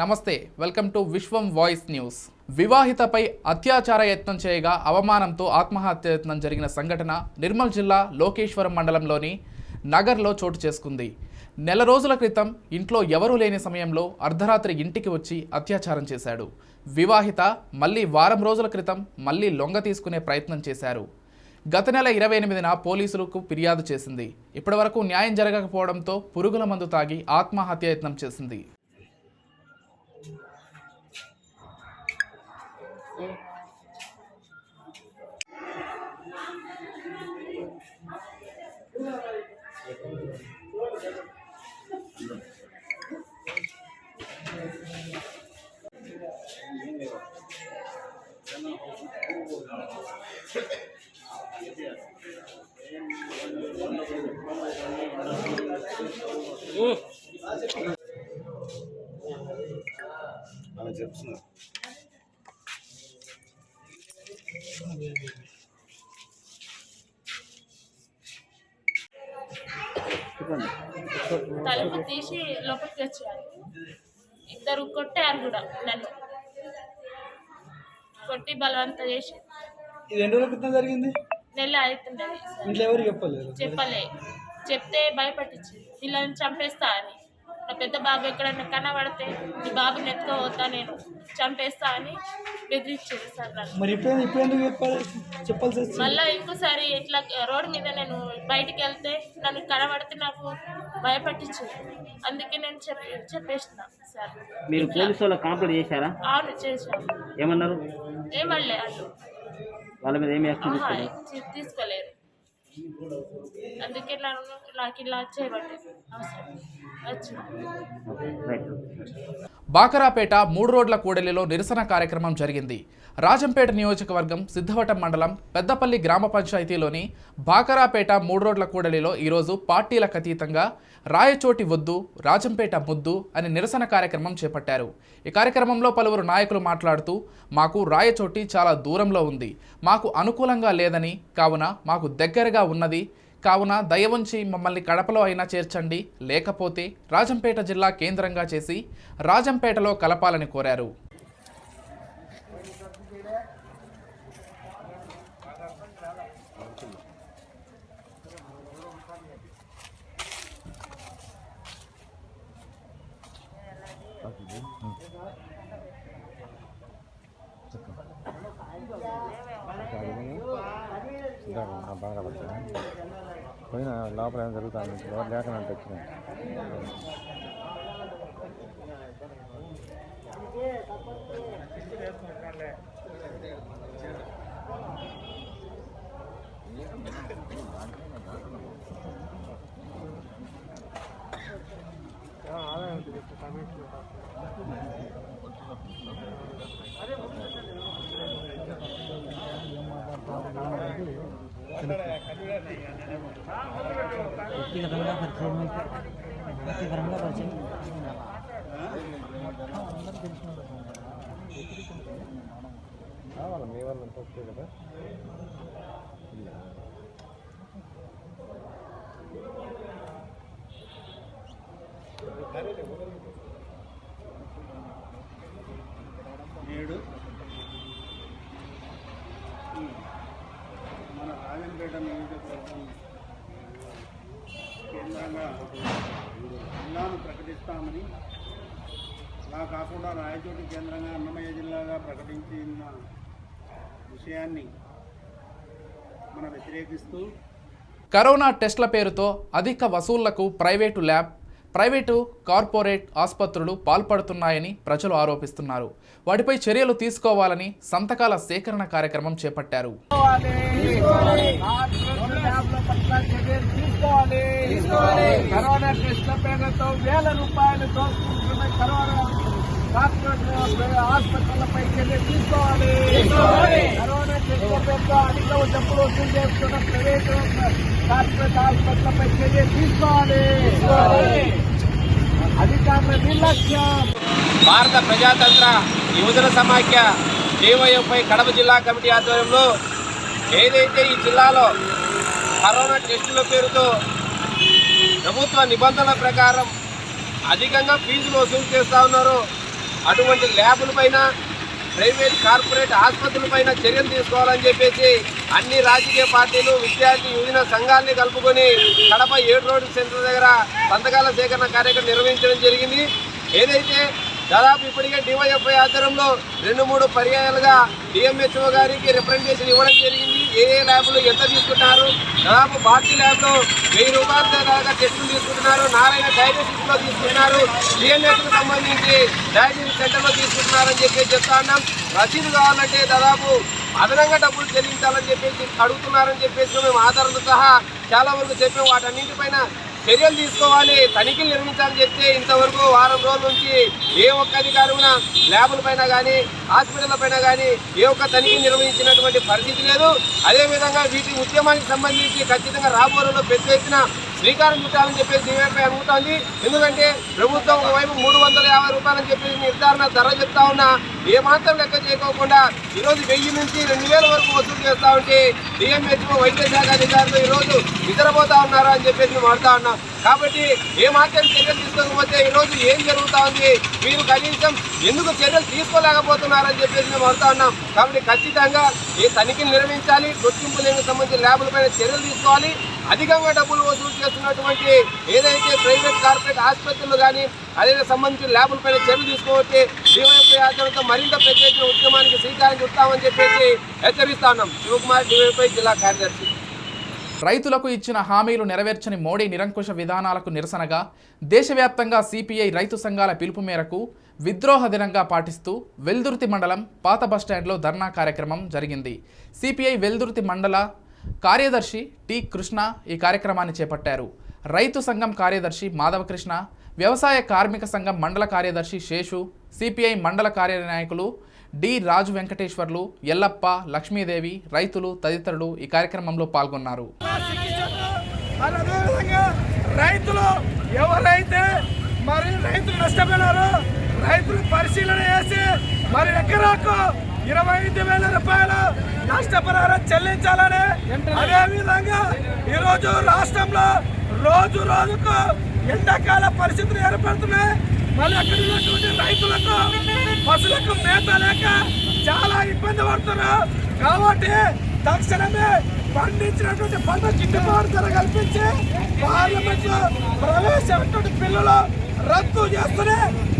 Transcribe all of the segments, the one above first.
నమస్తే welcome to Vishwam voice news. వివాహితపై అత్యాచార యత్నం చేయగా అవమానంతో ఆత్మహత్య యత్నం జరిగిన సంఘటన నిర్మల్ జిల్లా లోకేశ్వరం మండలంలోని నగర్లో చోటు చేసుకుంది. నెల రోజుల క్రితం ఇంట్లో ఎవరూ లేని సమయంలో అర్ధరాత్రి ఇంటికి వచ్చి అత్యాచారం చేశాడు. వివాహిత మళ్ళీ వారం రోజుల క్రితం మళ్ళీ లొంగ తీసుకునే ప్రయత్నం చేశారు. గత నెల ఇరవై ఎనిమిదిన పోలీసులకు ఫిర్యాదు చేసింది. ఇప్పటివరకు న్యాయం జరగకపోవడంతో పురుగుల మందు తాగి ఆత్మహత్య యత్నం చేసింది. అలా చెప్తున్నారు తలుపు తీసి లోపలికి వచ్చారు ఇద్దరు కొట్టారు కూడా నన్ను. కొట్టి బలవంత చేసి. ఇది ఎన్ని రోజుల క్రితం జరిగింది? నెల అవుతుండేది సార్. ఇంట్లో ఎవరు చెప్పలేదు? చెప్పలే. చెప్తే భయపట్టించి. పిల్లల్ని చంపేస్తా అని. నా పెద్ద బాబు ఎక్కడన్నా కనబడితే నీ బాబుని ఎత్తుకోవద్దా నేను. చంపేస్తా అని బెదిరించింది సార్ మరి ఇప్పుడు ఇప్పుడు ఎందుకు చెప్పాలి? చెప్పాల్సి మళ్ళీ ఇంకోసారి ఇట్లా రోడ్డు మీద నేను బయటికి వెళ్తే నన్ను కనబడితే నాకు భయపట్టించింది. అందుకే నేను చెప్పి చెప్పేసిన సార్ మీరు. పోలీసు వాళ్ళకి కంప్లైంట్ చేశారా? అవును చేశాను. ఏమన్నారు? ఏమనలే అటు వాళ్ళ. మీద ఏమి యాక్షన్ ఆహా, తీసుకోలేదు? తీ- తీసుకోలేరు. అందుకే నాకు ఇలా చేయబట్టి బాకరాపేట మూడు రోడ్ల కూడలిలో నిరసన కార్యక్రమం జరిగింది. రాజంపేట నియోజకవర్గం సిద్ధవటం మండలం పెద్దపల్లి గ్రామ పంచాయతీలోని బాకరాపేట మూడు రోడ్ల కూడలిలో ఈరోజు పార్టీలకు అతీతంగా రాయచోటి వద్దు రాజంపేట ముద్దు అని నిరసన కార్యక్రమం చేపట్టారు. ఈ కార్యక్రమంలో పలువురు నాయకులు మాట్లాడుతూ మాకు రాయచోటి చాలా దూరంలో ఉంది. మాకు అనుకూలంగా లేదని కావున మాకు దగ్గరగా ఉన్నది. కావున దయ ఉంచి మమ్మల్ని కడపలో అయినా చేర్చండి. లేకపోతే రాజంపేట జిల్లా కేంద్రంగా చేసి రాజంపేటలో కలపాలని కోరారు. పోయిన లోపల ఏం జరుగుతుంది ఎవరు లేకనంటే వచ్చిన Thank you. వ్యక్తిగతంగా పరిచయం అయితే వ్యక్తిగతంగా పరిచయం కావాలి? మీ వాళ్ళు అంతా వస్తే కదా నేడు ఈ మన రాజంపేట నియోజకవర్గం కేంద్రంగా జిల్లాను ప్రకటిస్తామని అలా కాకుండా రాయచోటి కేంద్రంగా అన్నమయ్య జిల్లాగా ప్రకటించిన విషయాన్ని మనం వ్యతిరేకిస్తూ కరోనా టెస్ట్ల పేరుతో అధిక వసూళ్ళకు ప్రైవేటు ల్యాబ్ ప్రైవేటు కార్పొరేట్ ఆసుపత్రులు పాల్పడుతున్నాయని ప్రజలు ఆరోపిస్తున్నారు. వాటిపై చర్యలు తీసుకోవాలని సంతకాల సేకరణ కార్యక్రమం చేపట్టారు. కరోనా టెస్ట్ల పేరుతో వేల రూపాయలు దోచుకుంటున్న కరోనా డాక్టర్ ఆసుపత్రులపై చర్య తీసుకోవాలి. కరోనా అధిక డబ్బులు వసూలు చేస్తున్న ప్రైవేటు కార్పొరేట్ ఆసుపత్రులపై చర్య తీసుకోవాలి. అధికారుల నిర్లక్ష్యం. భారత ప్రజాతంత్ర యువజన సమాఖ్య డివైఎఫ్ఐ కడప జిల్లా కమిటీ ఆధ్వర్యంలో ఏదైతే ఈ జిల్లాలో కరోనా టెస్టుల పేరుతో ప్రభుత్వ నిబంధనల ప్రకారం అధికంగా ఫీజులు వసూలు చేస్తూ ఉన్నారో అటువంటి ల్యాబుల పైన ప్రైవేట్ కార్పొరేట్ ఆసుపత్రుల పైన చర్యలు తీసుకోవాలని చెప్పేసి అన్ని రాజకీయ పార్టీలు విద్యార్థి యువజన సంఘాలని కలుపుకొని కడప ఏడు రోడ్డు సెంటర్ దగ్గర సంతకాల సేకరణ కార్యక్రమం నిర్వహించడం జరిగింది. ఏదైతే దాదాపు ఇప్పటికే డివైఎఫ్ఐ ఆధ్వర్యంలో రెండు మూడు పర్యాయాలుగా డిఎంహెచ్ఓ గారికి రిప్రజెంటేషన్ ఇవ్వడం జరిగింది. ఏ ఏ ల్యాబ్లు ఎంత తీసుకుంటున్నారు? దాదాపు భారతీయ ల్యాబ్లో వెయ్యి రూపాయల దాకా టెస్టులు తీసుకుంటున్నారు. నారాయణ డయాగ్నోస్టిక్స్ తీసుకుంటున్నారు. డిఎంహెచ్కు సంబంధించి డయాగ్నోస్టిక్ సెంటర్లో తీసుకుంటున్నారని చెప్పి చెప్తా ఉన్నాం. రసీదు కావాలంటే దాదాపు అదనంగా డబ్బులు చెల్లించాలని చెప్పేసి అడుగుతున్నారని చెప్పేసి మేము ఆధారంతో సహా చాలా వరకు చెప్పాం. వాటన్నింటిపైన చర్యలు తీసుకోవాలి తనిఖీలు నిర్మించాలని చెప్తే ఇంతవరకు వారం రోజుల నుంచి ఏ ఒక్క అధికారి ల్యాబుల పైన కానీ హాస్పిటల్ పైన కానీ ఏ ఒక్క తనిఖీ నిర్వహించినటువంటి పరిస్థితి లేదు. అదేవిధంగా వీటి ఉద్యమానికి సంబంధించి ఖచ్చితంగా రాబోయే రోజుల్లో పెద్ద ఎత్తున శ్రీకారం చుట్టాలని చెప్పేసి డివైపై అనుకుంటోంది ఎందుకంటే ప్రభుత్వం ఒకవైపు మూడు వందల యాభై రూపాయలని చెప్పేసి నిర్ధారణ ధర చెప్తా ఉన్నా ఏమాత్రం లెక్క చేయకోకుండా ఈరోజు వెయ్యి నుంచి రెండు వేల వరకు వసూలు చేస్తా ఉంటే డిఎంహెచ్ఓ వైద్య శాఖ అధికారులు ఈరోజు నిద్రపోతా ఉన్నారా అని చెప్పేసి మేము ఉన్నాం. కాబట్టి ఏ చర్యలు తీసుకోకపోతే ఈరోజు ఏం జరుగుతా ఉంది? మీరు కనీసం ఎందుకు చర్యలు తీసుకోలేకపోతున్నారని చెప్పేసి మేము అడుగుతా ఉన్నాం. కాబట్టి ఖచ్చితంగా ఈ తనిఖీలు నిర్వహించాలి గుర్తింపు లేని సంబంధించిన ల్యాబులపైన చర్యలు తీసుకోవాలి. అధికంగా డబ్బులు వసూలు చేస్తున్నటువంటి ఏదైతే ప్రైవేట్ కార్పొరేట్ ఆసుపత్రులు కానీ అదే సంబంధించిన ల్యాబులపైన చర్యలు తీసుకోవచ్చు డివైఎఫ్ఐ ఆధ్వర్యంతో మరింత ప్రత్యేక ఉద్యమానికి శ్రీకారం చుట్టామని చెప్పేసి హెచ్చరిస్తా ఉన్నాం. శివకుమార్ డివైఎఫ్ఐ జిల్లా కార్యదర్శి. రైతులకు ఇచ్చిన హామీలు నెరవేర్చని మోడీ నిరంకుశ విధానాలకు నిరసనగా దేశవ్యాప్తంగా సిపిఐ రైతు సంఘాల పిలుపు మేరకు విద్రోహ దినంగా పాటిస్తూ వెల్దుర్తి మండలం పాత బస్టాండ్లో ధర్నా కార్యక్రమం జరిగింది. సిపిఐ వెల్దుర్తి మండల కార్యదర్శి టి కృష్ణ ఈ కార్యక్రమాన్ని చేపట్టారు. రైతు సంఘం కార్యదర్శి మాధవకృష్ణ వ్యవసాయ కార్మిక సంఘం మండల కార్యదర్శి శేషు సిపిఐ మండల కార్యనాయకులు డి రాజు వెంకటేశ్వర్లు ఎల్లప్ప లక్ష్మీదేవి రైతులు తదితరులు ఈ కార్యక్రమంలో పాల్గొన్నారు. రైతులు ఎవరైతే మరి రైతులు నష్టపోయినారో రైతులు పరిశీలన చేసి మరి ఎకరాకు ఇరవై ఐదు వేల రూపాయలు నష్టపరిహారం చెల్లించాలని అదేవిధంగా ఈరోజు రాష్ట్రంలో రోజు రోజుకు ఎండాకాల పరిస్థితులు ఏర్పడుతున్నాయి. మళ్ళీ అక్కడ ఉన్నటువంటి పశువులకు మేత లేక చాలా ఇబ్బంది పడుతున్నారు కాబట్టి తక్షణమే పండించినటువంటి పంట గిట్టుబాటు ధర కల్పించి పార్లమెంట్లో ప్రవేశమైనటువంటి బిల్లులు రద్దు చేస్తూనే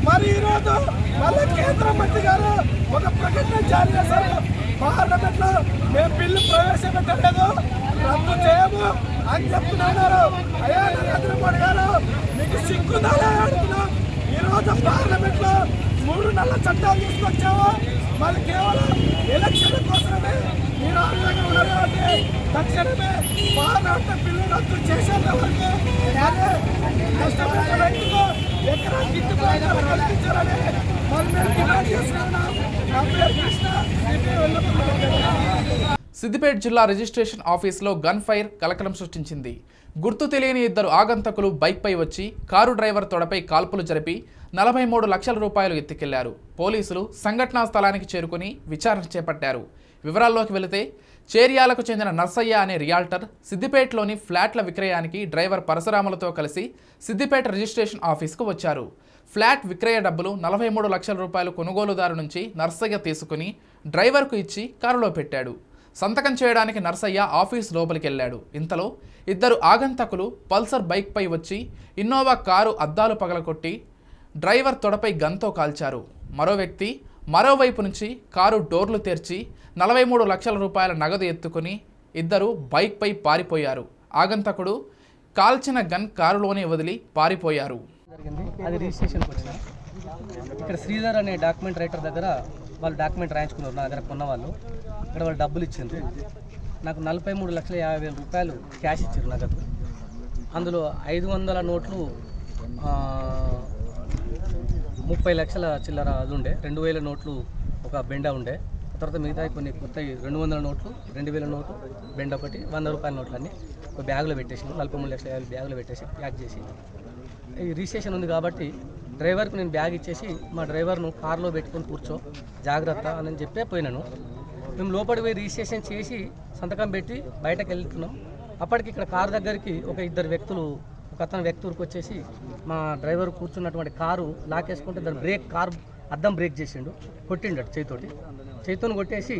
మరి ఈరోజు మళ్ళీ కేంద్ర మంత్రి గారు ఒక ప్రకటన జారీ చేశారు. పార్లమెంట్లో మేము బిల్లు ప్రవేశపెట్టలేదు రద్దు చేయము అని చెప్తున్నారు. అయ్యా నరేంద్ర మోడీ గారు మీకు సిగ్గుదాలే అడుగుతున్నాం. ఈరోజు పార్లమెంట్లో మూడు నెలల చట్టాలు తీసుకొచ్చాము మళ్ళీ కేవలం ఎలక్షన్ల కోసమే మీరు ఆ ఉన్నారు కాబట్టి తక్షణమే పార్లమెంట్ బిల్లు రద్దు చేసేంత వరకు అదే కష్టపడిన రైతులు ఎకరా గిట్టుబాటు కల్పించాలని మరి మేము డిమాండ్ చేస్తున్నాం నా పేరు కృష్ణ సిపి సిద్దిపేట జిల్లా రిజిస్ట్రేషన్ ఆఫీసులో గన్ ఫైర్ కలకలం సృష్టించింది. గుర్తు తెలియని ఇద్దరు ఆగంతకులు బైక్పై వచ్చి కారు డ్రైవర్ తొడపై కాల్పులు జరిపి నలభై మూడు లక్షల రూపాయలు ఎత్తుకెళ్ళారు. పోలీసులు సంఘటనా స్థలానికి చేరుకుని విచారణ చేపట్టారు. వివరాల్లోకి వెళితే చేర్యాలకు చెందిన నర్సయ్య అనే రియాల్టర్ సిద్దిపేటలోని ఫ్లాట్ల విక్రయానికి డ్రైవర్ పరశురాములతో కలిసి సిద్దిపేట రిజిస్ట్రేషన్ ఆఫీస్కు వచ్చారు. ఫ్లాట్ విక్రయ డబ్బులు నలభై మూడు లక్షల రూపాయలు కొనుగోలుదారు నుంచి నర్సయ్య తీసుకుని డ్రైవర్కు ఇచ్చి కారులో పెట్టాడు. సంతకం చేయడానికి నర్సయ్య ఆఫీస్ లోపలికి వెళ్ళాడు. ఇంతలో ఇద్దరు ఆగంతకులు పల్సర్ బైక్పై వచ్చి ఇన్నోవా కారు అద్దాలు పగలకొట్టి డ్రైవర్ తొడపై గన్తో కాల్చారు. మరో వ్యక్తి మరోవైపు నుంచి కారు డోర్లు తెరిచి నలభై మూడు లక్షల రూపాయల నగదు ఎత్తుకుని ఇద్దరు బైక్పై పారిపోయారు. ఆగంతకుడు కాల్చిన గన్ కారులోనే వదిలి పారిపోయారు. అది రిజిస్ట్రేషన్కి వచ్చిన ఇక్కడ శ్రీధర్ అనే డాక్యుమెంట్ రైటర్ దగ్గర వాళ్ళు డాక్యుమెంట్ రాయించుకున్నారు. నా దగ్గర కొన్న వాళ్ళు ఇక్కడ వాళ్ళు డబ్బులు ఇచ్చింది నాకు నలభై మూడు లక్షల యాభై వేల రూపాయలు క్యాష్ ఇచ్చారు నగదు. అందులో ఐదు వందల నోట్లు ముప్పై లక్షల చిల్లర అది ఉండే. రెండు వేల నోట్లు ఒక బెండ ఉండే. తర్వాత మిగతా కొన్ని కొత్త రెండు వందల నోట్లు రెండు వేల నోట్లు బెండ ఒకటి వంద రూపాయల నోట్లన్నీ ఒక బ్యాగులో పెట్టేసి నలభై మూడు లక్షల యాభై బ్యాగులో పెట్టేసి ప్యాక్ చేసి ఈ రిజిస్ట్రేషన్ ఉంది కాబట్టి డ్రైవర్కి నేను బ్యాగ్ ఇచ్చేసి మా డ్రైవర్ను కార్లో పెట్టుకొని కూర్చో జాగ్రత్త అని చెప్పే పోయినాను. మేము లోపలికి పోయి రిజిస్ట్రేషన్ చేసి సంతకం పెట్టి బయటకు వెళ్తున్నాం. అప్పటికి ఇక్కడ కారు దగ్గరికి ఒక ఇద్దరు వ్యక్తులు ఒక అతను ఊరికి వచ్చేసి మా డ్రైవర్ కూర్చున్నటువంటి కారు లాకేసుకుంటే దాని బ్రేక్ కారు అద్దం బ్రేక్ చేసిండు కొట్టిండు అటు చేతితోటి చేతితోని కొట్టేసి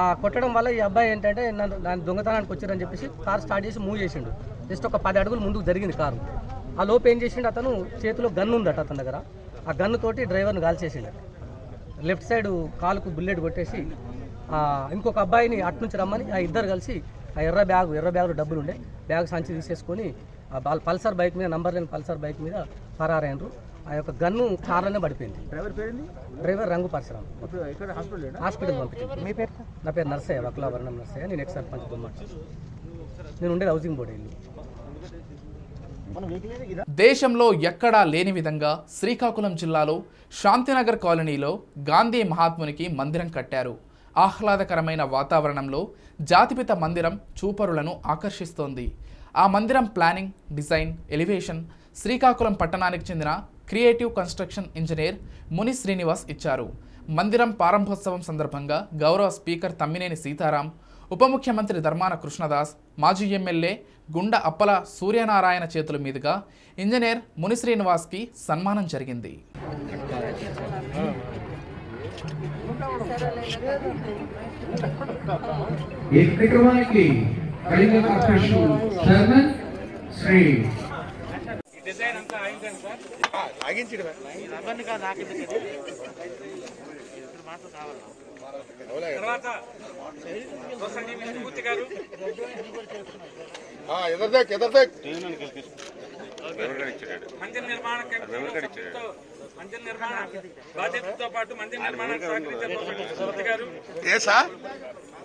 ఆ కొట్టడం వల్ల ఈ అబ్బాయి ఏంటంటే నన్ను దాని దొంగతనానికి వచ్చారని చెప్పేసి కార్ స్టార్ట్ చేసి మూవ్ చేసిండు. జస్ట్ ఒక పది అడుగులు ముందుకు జరిగింది కారు. ఆ లోపు ఏం చేసిండు అతను చేతిలో గన్ను ఉందట అతని దగ్గర. ఆ గన్ను తోటి డ్రైవర్ను కాల్చేసిండు. లెఫ్ట్ సైడ్ కాలుకు బుల్లెట్ కొట్టేసి ఇంకొక అబ్బాయిని అటు నుంచి రమ్మని ఆ ఇద్దరు కలిసి ఆ ఎర్ర బ్యాగ్ ఎర్ర బ్యాగ్లో డబ్బులు ఉండే బ్యాగ్ సంచి తీసేసుకొని పల్సర్ బైక్ మీద నంబర్ లేని పల్సర్ బైక్ మీద ఫరారైనరు ఆ యొక్క గన్ను కార్లోనే పడిపోయింది. డ్రైవర్ పేరుంది? డ్రైవర్ రంగు పరశురామ్. ఇక్కడ హాస్పిటల్ హాస్పిటల్ పంపించారు మీ పేరు నా పేరు నర్సయ్య వక్లాభరణం నర్సయ్య. నేను ఎక్స్ సర్పంచ్ బొమ్మ నేను ఉండేది హౌసింగ్ బోర్డు ఇల్లు. దేశంలో ఎక్కడా లేని విధంగా శ్రీకాకుళం జిల్లాలో శాంతినగర్ కాలనీలో గాంధీ మహాత్మునికి మందిరం కట్టారు. ఆహ్లాదకరమైన వాతావరణంలో జాతిపిత మందిరం చూపరులను ఆకర్షిస్తోంది. ఆ మందిరం ప్లానింగ్ డిజైన్ ఎలివేషన్ శ్రీకాకుళం పట్టణానికి చెందిన క్రియేటివ్ కన్స్ట్రక్షన్ ఇంజనీర్ ముని శ్రీనివాస్ ఇచ్చారు. మందిరం ప్రారంభోత్సవం సందర్భంగా గౌరవ స్పీకర్ తమ్మినేని సీతారాం ఉప ముఖ్యమంత్రి ధర్మాన కృష్ణదాస్ మాజీ ఎమ్మెల్యే గుండ అప్పల సూర్యనారాయణ చేతుల మీదుగా ఇంజనీర్ ముని శ్రీనివాస్కి సన్మానం జరిగింది. ఈ కార్యక్రమానికి కళింగ కార్పొరేషన్ చైర్మన్ శ్రీ ఎదర్దేక్ ఎదర్దేక్ మందిర నిర్మాణ కమిటీతో మందిర నిర్మాణ బాధ్యతతో పాటు మందిర నిర్మాణానికి సహకరించే సుమతి గారు ఏ సార్? మాదికి చూడ స్వాగమాయామి స్థాపయామి పూజయామి ఏకాసుమావాహయామి స్థాపయామి పూజయామి వాస్తవాయామి స్థాపయామి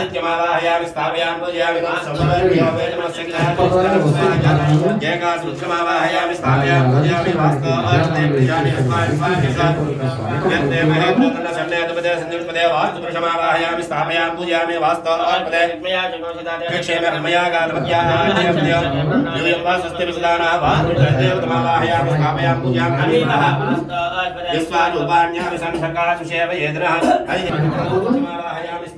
आदित्यमालाहयामि स्थापयामि जयकासुत्रमावाहयामि स्थापयामि पूजयामि वास्तवार्चते पूजामि अस्मान् स्वामिषात् स्थापयामि पूजयामि वास्तवार्पदे क्षेमे हृमया कालमत्याः वा स्वस्तिविसदानः वा देवतमावाहयामि स्थापयामि पूजामि यस्वारूपाण्यामि संसकाशुषेव येन्द्रः हरिः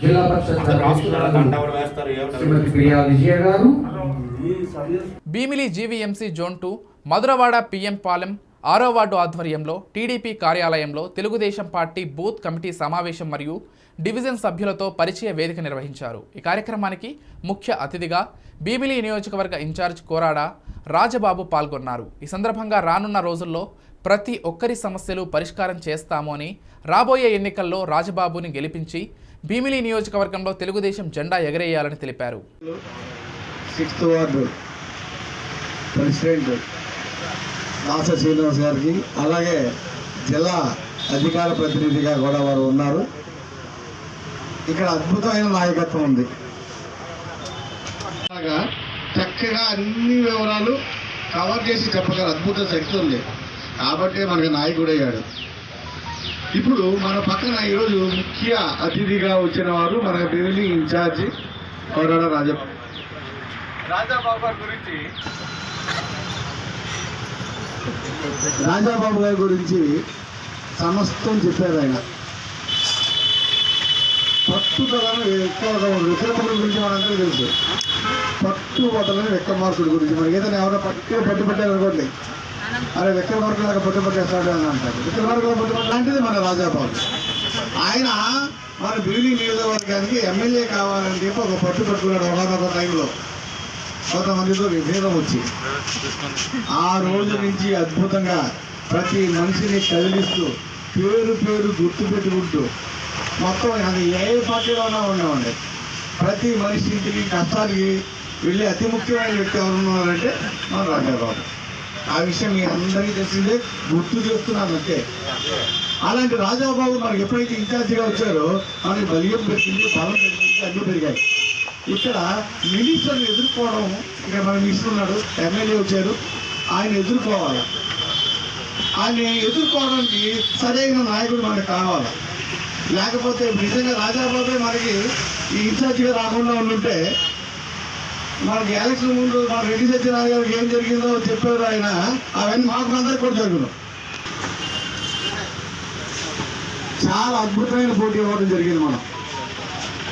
Zilla Parishad Bheemili GVMC zone two Madhurawada PM Palem ఆరో వార్డు ఆధ్వర్యంలో టీడీపీ కార్యాలయంలో తెలుగుదేశం పార్టీ బూత్ కమిటీ సమావేశం మరియు డివిజన్ సభ్యులతో పరిచయ వేదిక నిర్వహించారు. ఈ కార్యక్రమానికి ముఖ్య అతిథిగా భీమిలి నియోజకవర్గ ఇన్ఛార్జ్ కోరాడ రాజబాబు పాల్గొన్నారు. ఈ సందర్భంగా రానున్న రోజుల్లో ప్రతి ఒక్కరి సమస్యలు పరిష్కారం చేస్తాము అని రాబోయే ఎన్నికల్లో రాజబాబుని గెలిపించి భీమిలి నియోజకవర్గంలో తెలుగుదేశం జెండా ఎగరేయాలని తెలిపారు. సిక్స్త్ వార్డు ప్రెసిడెంట్ దాస శ్రీనివాస్ గారికి అలాగే జిల్లా అధికార ప్రతినిధిగా కూడా వారు ఉన్నారు. ఇక్కడ అద్భుతమైన నాయకత్వం ఉంది. చక్కగా అన్ని వివరాలు కవర్ చేసి చెప్పగల అద్భుత శక్తి ఉంది. కాబట్టి మనకి నాయకుడు అయ్యాడు. ఇప్పుడు మన పక్కన ఈరోజు ముఖ్య అతిథిగా వచ్చిన వారు మన బిల్లి ఇన్ఛార్జి కోరాడ రాజప్ప రాజాబాబు గారి గురించి రాజాబాబు గారి గురించి సమస్తం చెప్పారు ఆయన. పట్టుదలను ఎక్కువగా విక్రముడి గురించి మనందరూ తెలుసు. పట్టుబట్టలని విక్రమార్కుడి గురించి మనకి ఏదైనా ఎవరైనా పట్టు పట్టు పెట్టారనుకోండి అరే విక్రమార్కుడు లాగా పట్టు పట్టేస్తాడు అని అంటారు. విక్రమార్కుడు పట్టు లాంటిది మన రాజాబాబు. ఆయన మన బిల్లి నియోజకవర్గానికి ఎమ్మెల్యే కావాలని చెప్పి ఒక పట్టు పట్టుకున్నాడు ఒకనొక టైంలో. కొంతమందితో విభేదం వచ్చి. ఆ రోజు నుంచి అద్భుతంగా ప్రతి మనిషిని కదిలిస్తూ పేరు పేరు గుర్తు పెట్టుకుంటూ మొత్తం అది ఏ పార్టీలోనే ఉండవండి. ప్రతి మనిషి ఇంటికి కష్టానికి వెళ్ళి అతి ముఖ్యమైన వ్యక్తి ఎవరు ఉన్నారంటే మన రాజాబాబు. ఆ విషయం మీ అందరికీ తెలిసిందే గుర్తు చేస్తున్నాను అంతే. అలాంటి రాజాబాబు మనకి ఎప్పుడైతే ఇన్ఛార్జిగా వచ్చారో మనకి బలియం పెరిగింది బలం పెరిగింది అన్నీ పెరిగాయి. ఇక్కడ మినిస్టర్ని ఎదుర్కోవడం ఇక్కడ మన మినిస్టర్ ఉన్నాడు ఎమ్మెల్యే వచ్చారు ఆయన ఎదుర్కోవాలి? ఆయన ఎదుర్కోవడానికి సరైన నాయకుడు మనకు కావాలి? లేకపోతే నిజంగా రాజాబాబే మనకి ఈ ఇన్ఛార్జిగా రాకుండా ఉండుంటే మనకి ఎలక్షన్ ముందు మన రెడ్డి సత్యనారాయణ గారికి ఏం జరిగిందో చెప్పారు ఆయన. అవన్నీ మాకు అందరికి కూడా జరుగును. చాలా అద్భుతమైన పోటీ ఇవ్వడం జరిగింది మనం.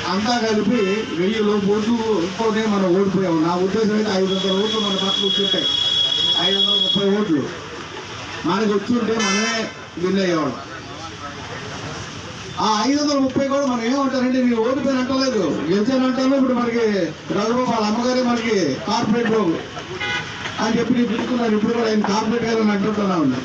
అంతా కలిపి వెయ్యి లోపు ఓట్లుతోనే మనం ఓడిపోయాము. నా ఉద్దేశం అయితే ఐదు వందల ఓట్లు మన పక్కన వచ్చుంటాయి ఐదు వందల ముప్పై ఓట్లు. మనకి వచ్చుంటే మనమే విన్ అయ్యేవాళ్ళం. ఆ ఐదు వందల ముప్పై కూడా మనం ఏమంటారండి మీరు ఓడిపోయిన అంటలేదు. గెలిచాను అంటాను. ఇప్పుడు మనకి రఘుబాబు వాళ్ళ అమ్మగారే మనకి కార్పొరేట్ అని చెప్పి నేను పిలుచుకున్నాను ఇప్పుడు కూడా ఆయన కార్పొరేట్ గారు అని అంటుంటున్నా ఉన్నా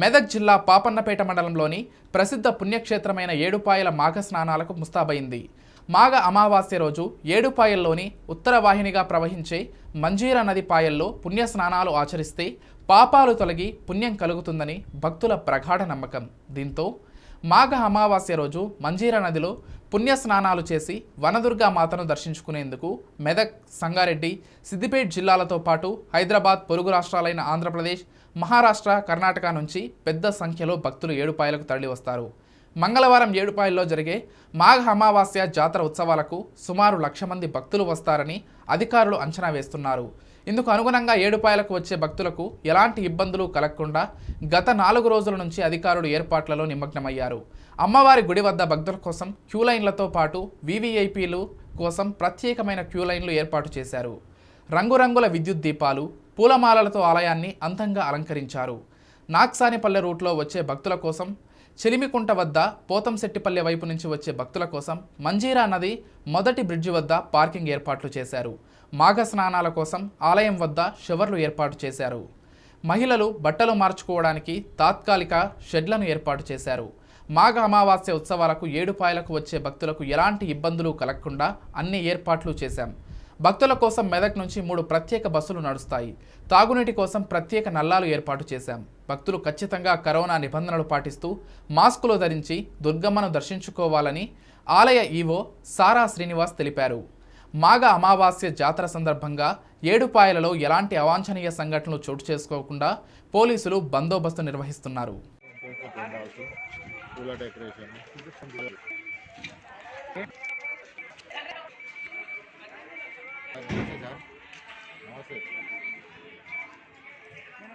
మెదక్ జిల్లా పాపన్నపేట మండలంలోని ప్రసిద్ధ పుణ్యక్షేత్రమైన ఏడుపాయల మాఘ స్నానాలకు ముస్తాబైంది మాఘ అమావాస్య రోజు ఏడుపాయల్లోని ఉత్తర వాహినిగా ప్రవహించే మంజీరా నది పాయల్లో పుణ్య స్నానాలు ఆచరిస్తే పాపాలు తొలగి పుణ్యం కలుగుతుందని భక్తుల ప్రగాఢ నమ్మకం. దీంతో మాఘ అమావాస్య రోజు మంజీరా నదిలో పుణ్య స్నానాలు చేసి వనదుర్గా మాతను దర్శించుకునేందుకు మెదక్ సంగారెడ్డి సిద్దిపేట జిల్లాలతో పాటు హైదరాబాద్ పొరుగు రాష్ట్రాలైన ఆంధ్రప్రదేశ్ మహారాష్ట్ర కర్ణాటక నుంచి పెద్ద సంఖ్యలో భక్తులు ఏడుపాయలకు తరలివస్తారు. మంగళవారం ఏడుపాయల్లో జరిగే మాఘ అమావాస్య జాతర ఉత్సవాలకు సుమారు లక్ష మంది భక్తులు వస్తారని అధికారులు అంచనా వేస్తున్నారు. ఇందుకు అనుగుణంగా ఏడుపాయలకు వచ్చే భక్తులకు ఎలాంటి ఇబ్బందులు కలగకుండా గత నాలుగు రోజుల నుంచి అధికారులు ఏర్పాట్లలో నిమగ్నమయ్యారు. అమ్మవారి గుడి వద్ద భక్తుల కోసం క్యూ లైన్లతో పాటు వీవీఐపీలు కోసం ప్రత్యేకమైన క్యూ లైన్లు ఏర్పాటు చేశారు. రంగురంగుల విద్యుత్ దీపాలు పూలమాలలతో ఆలయాన్ని అందంగా అలంకరించారు. నాక్సానిపల్లె రూట్లో వచ్చే భక్తుల కోసం చిలిమికుంట వద్ద పోతంశెట్టిపల్లె వైపు నుంచి వచ్చే భక్తుల కోసం మంజీరా నది మొదటి బ్రిడ్జి వద్ద పార్కింగ్ ఏర్పాట్లు చేశారు. మాఘ స్నానాల కోసం ఆలయం వద్ద షవర్లు ఏర్పాటు చేశారు. మహిళలు బట్టలు మార్చుకోవడానికి తాత్కాలిక షెడ్లను ఏర్పాటు చేశారు. మాఘ అమావాస్య ఉత్సవాలకు ఏడుపాయలకు వచ్చే భక్తులకు ఎలాంటి ఇబ్బందులు కలగకుండా అన్ని ఏర్పాట్లు చేశాం. భక్తుల కోసం మెదక్ నుంచి మూడు ప్రత్యేక బస్సులు నడుస్తాయి. తాగునీటి కోసం ప్రత్యేక నల్లాలు ఏర్పాటు చేశాం. భక్తులు ఖచ్చితంగా కరోనా నిబంధనలు పాటిస్తూ మాస్కులు ధరించి దుర్గమ్మను దర్శించుకోవాలని ఆలయ ఈవో సారా శ్రీనివాస్ తెలిపారు. మాఘ అమావాస్య జాతర సందర్భంగా ఏడుపాయలలో ఎలాంటి అవాంఛనీయ సంఘటనలు చోటు చేసుకోకుండా పోలీసులు బందోబస్తు నిర్వహిస్తున్నారు.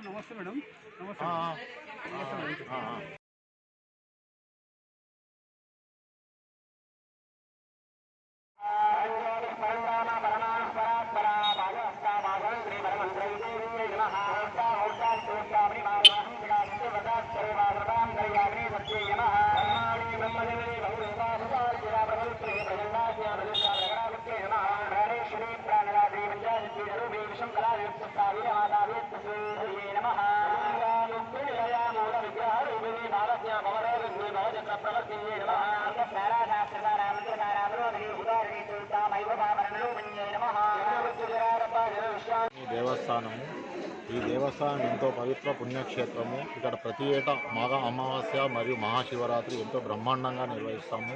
నమస్తే మేడం నమస్తే మేడం నమస్తే ఈ దేవస్థానము. ఈ దేవస్థానం ఎంతో పవిత్ర పుణ్యక్షేత్రము. ఇక్కడ ప్రతి ఏటా మాఘ అమావాస్య మరియు మహాశివరాత్రి ఎంతో బ్రహ్మాండంగా నిర్వహిస్తాము.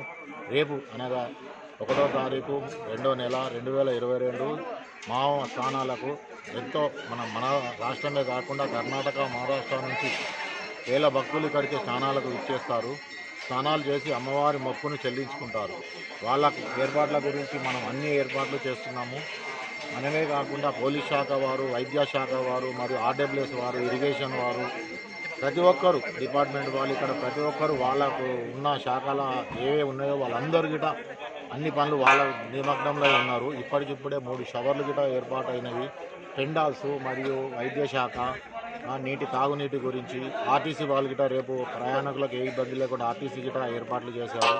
రేపు అనగా ఒకటో తారీఖు రెండో నెల రెండు వేల ఇరవై రెండు మావ స్థానాలకు ఎంతో మన మన రాష్ట్రమే కాకుండా కర్ణాటక మహారాష్ట్ర నుంచి వేల భక్తులు ఇక్కడికి స్నానాలకు ఇచ్చేస్తారు స్నానాలు చేసి అమ్మవారి మొక్కును చెల్లించుకుంటారు. వాళ్ళ ఏర్పాట్ల గురించి మనం అన్ని ఏర్పాట్లు చేస్తున్నాము. మనమే కాకుండా పోలీస్ శాఖ వారు వైద్య శాఖ వారు మరియు ఆర్డబ్ల్యూఎస్ వారు ఇరిగేషన్ వారు ప్రతి ఒక్కరు డిపార్ట్మెంట్ వాళ్ళు ఇక్కడ ప్రతి ఒక్కరు వాళ్ళకు ఉన్న శాఖల ఏవే ఉన్నాయో వాళ్ళందరూ గిట అన్ని పనులు వాళ్ళ నిమగ్నంలో ఉన్నారు. ఇప్పటికిప్పుడే మూడు షవర్లు గిట ఏర్పాటైనవి. టెండాల్స్ మరియు వైద్య శాఖ నీటి తాగునీటి గురించి ఆర్టీసీ వాళ్ళు గిట రేపు ప్రయాణికులకు ఏ ఇబ్బంది లేకుండా ఆర్టీసీ గిట ఏర్పాట్లు చేశారు.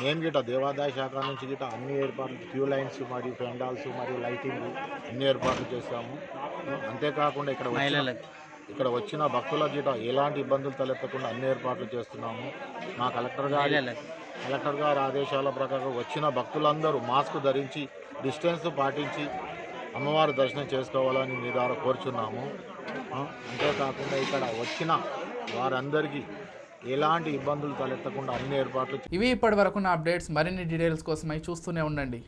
మేము గిట దేవాదాయ శాఖ నుంచి గిట అన్ని ఏర్పాట్లు క్యూ లైన్స్ మరియు పెండాల్స్ మరియు లైటింగ్ అన్ని ఏర్పాట్లు చేశాము. ఆ, అంతేకాకుండా ఇక్కడ ఇక్కడ వచ్చిన భక్తుల గిట ఎలాంటి ఇబ్బందులు తలెత్తకుండా అన్ని ఏర్పాట్లు చేస్తున్నాము. మా కలెక్టర్ గారి కలెక్టర్ గారి ఆదేశాల ప్రకారం వచ్చిన భక్తులందరూ మాస్క్ ధరించి డిస్టెన్స్ పాటించి అమ్మవారి దర్శనం చేసుకోవాలని మీ ద్వారా కోరుచున్నాము. అంతేకాకుండా ఇక్కడ వచ్చిన వారందరికీ ఎలాంటి ఇబ్బందులు తలెత్తకుండా అన్ని ఏర్పాట్లు ఇవి ఇప్పటి నా అప్డేట్స్ మరిన్ని డీటెయిల్స్ కోసమై చూస్తూనే ఉండండి.